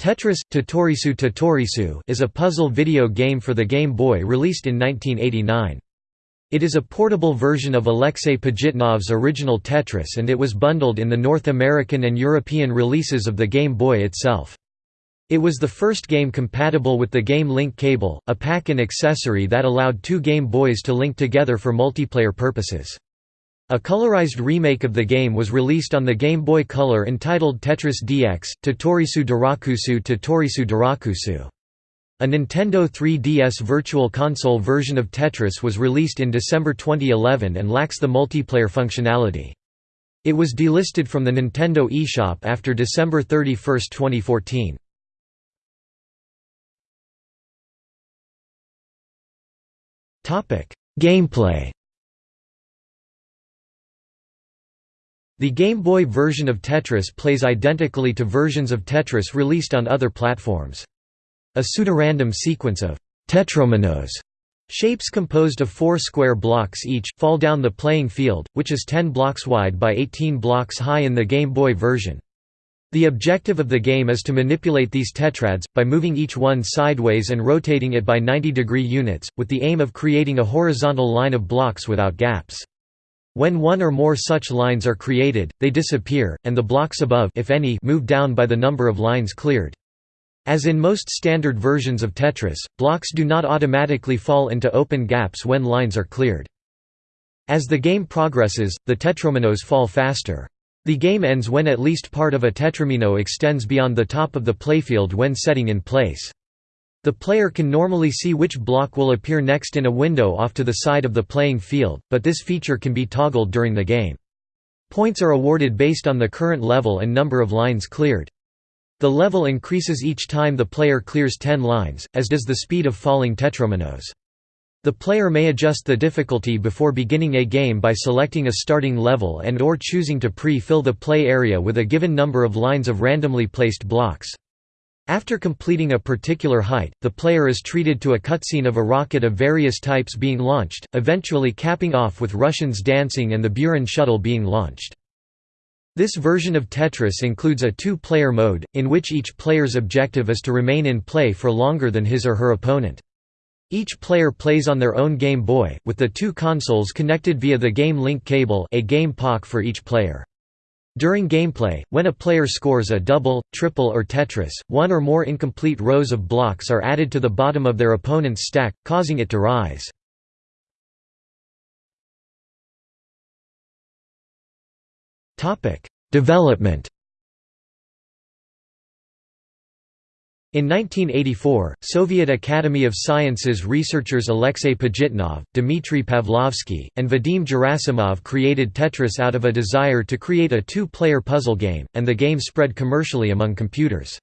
Tetris Tetorisu Tetorisu is a puzzle video game for the Game Boy released in 1989. It is a portable version of Alexei Pajitnov's original Tetris and it was bundled in the North American and European releases of the Game Boy itself. It was the first game compatible with the Game Link cable, a pack-in accessory that allowed two Game Boys to link together for multiplayer purposes. A colorized remake of the game was released on the Game Boy Color entitled Tetris DX, Tetorisu Derakkusu Tetorisu Derakkusu. A Nintendo 3DS Virtual Console version of Tetris was released in December 2011 and lacks the multiplayer functionality. It was delisted from the Nintendo eShop after December 31, 2014. Gameplay The Game Boy version of Tetris plays identically to versions of Tetris released on other platforms. A pseudorandom sequence of tetrominos shapes composed of four square blocks each, fall down the playing field, which is 10 blocks wide by 18 blocks high in the Game Boy version. The objective of the game is to manipulate these tetrads, by moving each one sideways and rotating it by 90 degree units, with the aim of creating a horizontal line of blocks without gaps. When one or more such lines are created, they disappear, and the blocks above if any, move down by the number of lines cleared. As in most standard versions of Tetris, blocks do not automatically fall into open gaps when lines are cleared. As the game progresses, the tetrominos fall faster. The game ends when at least part of a tetromino extends beyond the top of the playfield when setting in place. The player can normally see which block will appear next in a window off to the side of the playing field, but this feature can be toggled during the game. Points are awarded based on the current level and number of lines cleared. The level increases each time the player clears 10 lines, as does the speed of falling tetrominos. The player may adjust the difficulty before beginning a game by selecting a starting level and or choosing to pre-fill the play area with a given number of lines of randomly placed blocks. After completing a particular height, the player is treated to a cutscene of a rocket of various types being launched, eventually capping off with Russians dancing and the Buran shuttle being launched. This version of Tetris includes a two-player mode, in which each player's objective is to remain in play for longer than his or her opponent. Each player plays on their own Game Boy, with the two consoles connected via the Game Link cable a game Pak for each player. During gameplay, when a player scores a double, triple or Tetris, one or more incomplete rows of blocks are added to the bottom of their opponent's stack, causing it to rise. Development In 1984, Soviet Academy of Sciences researchers Alexei Pajitnov, Dmitry Pavlovsky, and Vadim Gerasimov created Tetris out of a desire to create a two-player puzzle game, and the game spread commercially among computers.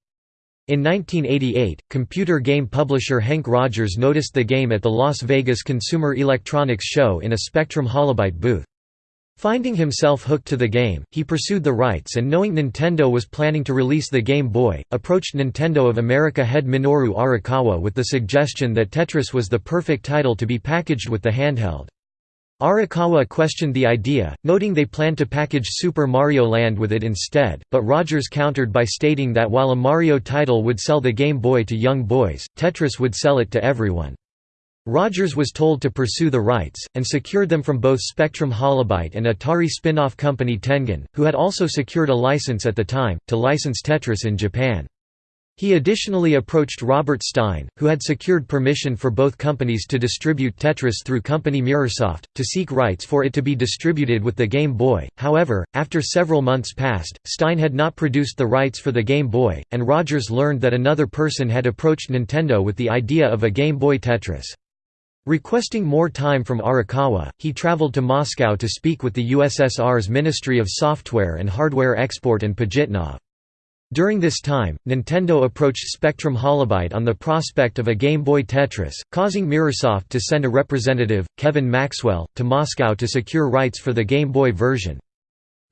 In 1988, computer game publisher Henk Rogers noticed the game at the Las Vegas Consumer Electronics Show in a Spectrum Holobyte booth. Finding himself hooked to the game, he pursued the rights and knowing Nintendo was planning to release the Game Boy, approached Nintendo of America head Minoru Arakawa with the suggestion that Tetris was the perfect title to be packaged with the handheld. Arakawa questioned the idea, noting they planned to package Super Mario Land with it instead, but Rogers countered by stating that while a Mario title would sell the Game Boy to young boys, Tetris would sell it to everyone. Rogers was told to pursue the rights, and secured them from both Spectrum Holobyte and Atari spin-off company Tengen, who had also secured a license at the time, to license Tetris in Japan. He additionally approached Robert Stein, who had secured permission for both companies to distribute Tetris through company Mirrorsoft, to seek rights for it to be distributed with the Game Boy. However, after several months passed, Stein had not produced the rights for the Game Boy, and Rogers learned that another person had approached Nintendo with the idea of a Game Boy Tetris. Requesting more time from Arakawa, he traveled to Moscow to speak with the USSR's Ministry of Software and Hardware Export and Pajitnov. During this time, Nintendo approached Spectrum Holobyte on the prospect of a Game Boy Tetris, causing Mirrorsoft to send a representative, Kevin Maxwell, to Moscow to secure rights for the Game Boy version.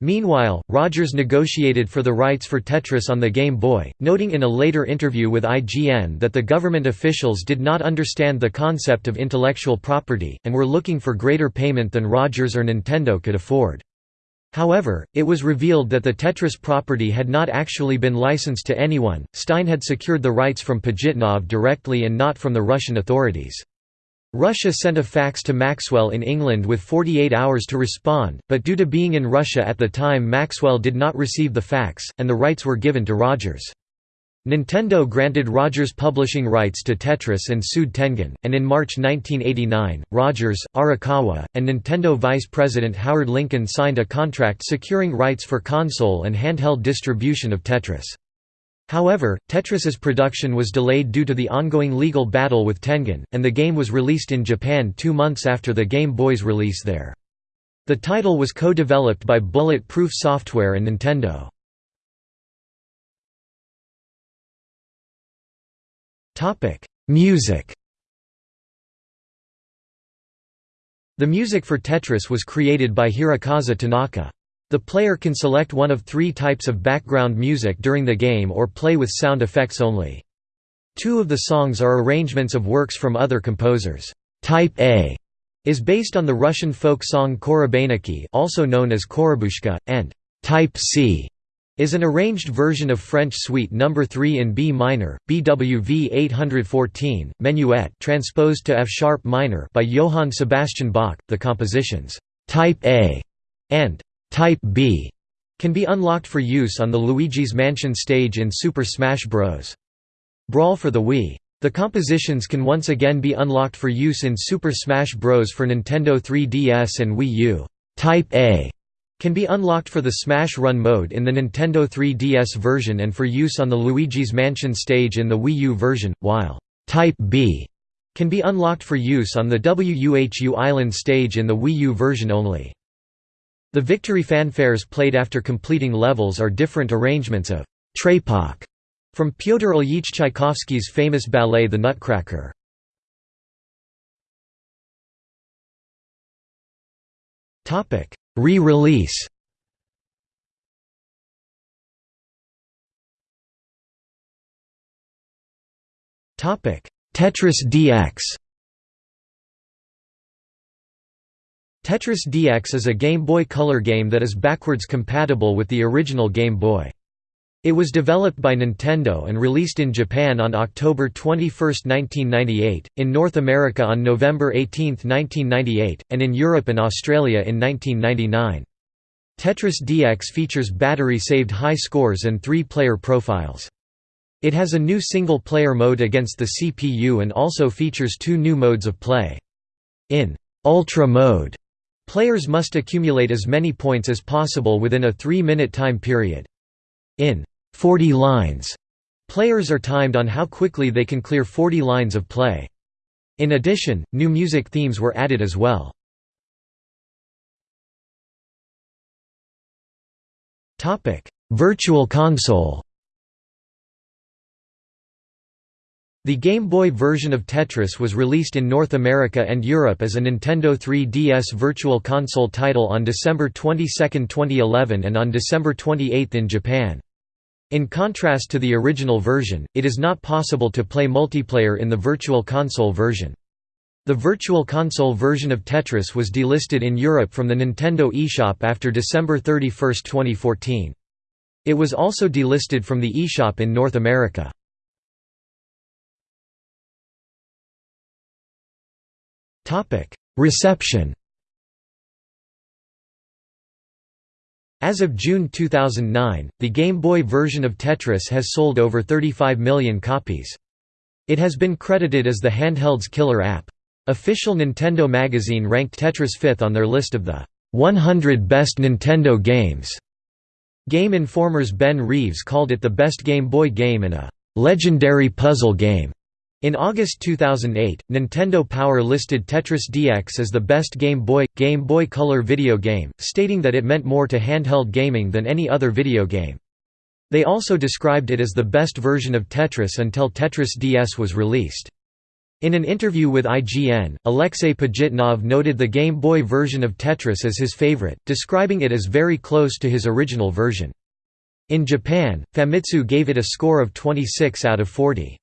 Meanwhile, Rogers negotiated for the rights for Tetris on the Game Boy, noting in a later interview with IGN that the government officials did not understand the concept of intellectual property, and were looking for greater payment than Rogers or Nintendo could afford. However, it was revealed that the Tetris property had not actually been licensed to anyone, Stein had secured the rights from Pajitnov directly and not from the Russian authorities. Russia sent a fax to Maxwell in England with 48 hours to respond, but due to being in Russia at the time Maxwell did not receive the fax, and the rights were given to Rogers. Nintendo granted Rogers publishing rights to Tetris and sued Tengen, and in March 1989, Rogers, Arakawa, and Nintendo vice president Howard Lincoln signed a contract securing rights for console and handheld distribution of Tetris. However, Tetris's production was delayed due to the ongoing legal battle with Tengen, and the game was released in Japan two months after the Game Boy's release there. The title was co-developed by Bullet Proof Software and Nintendo. Music. The music for Tetris was created by Hirokazu Tanaka. The player can select one of three types of background music during the game or play with sound effects only. Two of the songs are arrangements of works from other composers. Type A is based on the Russian folk song Korobeiniki also known as Korobushka, and Type C is an arranged version of French Suite No. 3 in B minor, BWV 814, Menuet transposed to F sharp minor by Johann Sebastian Bach. The compositions Type A and Type B can be unlocked for use on the Luigi's Mansion stage in Super Smash Bros. Brawl for the Wii. The compositions can once again be unlocked for use in Super Smash Bros. for Nintendo 3DS and Wii U. Type A can be unlocked for the Smash Run mode in the Nintendo 3DS version and for use on the Luigi's Mansion stage in the Wii U version, while Type B can be unlocked for use on the WUHU Island stage in the Wii U version only. The victory fanfares played after completing levels are different arrangements of Trepak from Pyotr Ilyich Tchaikovsky's famous ballet The Nutcracker. Re-release Tetris DX Tetris DX is a Game Boy Color game that is backwards compatible with the original Game Boy. It was developed by Nintendo and released in Japan on October 21, 1998, in North America on November 18, 1998, and in Europe and Australia in 1999. Tetris DX features battery-saved high scores and three-player profiles. It has a new single-player mode against the CPU and also features two new modes of play. In Ultra mode, players must accumulate as many points as possible within a three-minute time period. In 40 lines. Players are timed on how quickly they can clear 40 lines of play. In addition, new music themes were added as well. Virtual console The Game Boy version of Tetris was released in North America and Europe as a Nintendo 3DS Virtual Console title on December 22, 2011 and on December 28 in Japan. In contrast to the original version, it is not possible to play multiplayer in the Virtual Console version. The Virtual Console version of Tetris was delisted in Europe from the Nintendo eShop after December 31, 2014. It was also delisted from the eShop in North America. Reception As of June 2009, the Game Boy version of Tetris has sold over 35 million copies. It has been credited as the handheld's killer app. Official Nintendo magazine ranked Tetris fifth on their list of the 100 best Nintendo games. Game Informer's Ben Reeves called it the best Game Boy game and a legendary puzzle game. In August 2008, Nintendo Power listed Tetris DX as the best Game Boy Game Boy Color video game, stating that it meant more to handheld gaming than any other video game. They also described it as the best version of Tetris until Tetris DS was released. In an interview with IGN, Alexei Pajitnov noted the Game Boy version of Tetris as his favorite, describing it as very close to his original version. In Japan, Famitsu gave it a score of 26 out of 40.